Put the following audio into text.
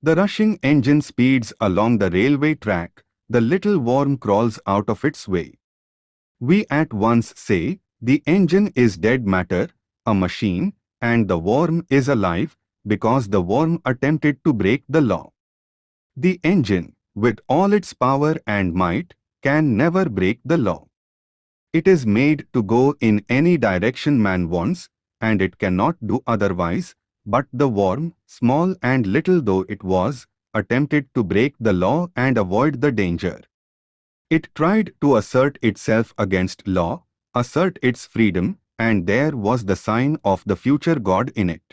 The rushing engine speeds along the railway track, the little worm crawls out of its way. We at once say, the engine is dead matter, a machine, and the worm is alive, because the worm attempted to break the law. The engine, with all its power and might, can never break the law. It is made to go in any direction man wants, and it cannot do otherwise, but the worm, small and little though it was, attempted to break the law and avoid the danger. It tried to assert itself against law, assert its freedom, and there was the sign of the future God in it.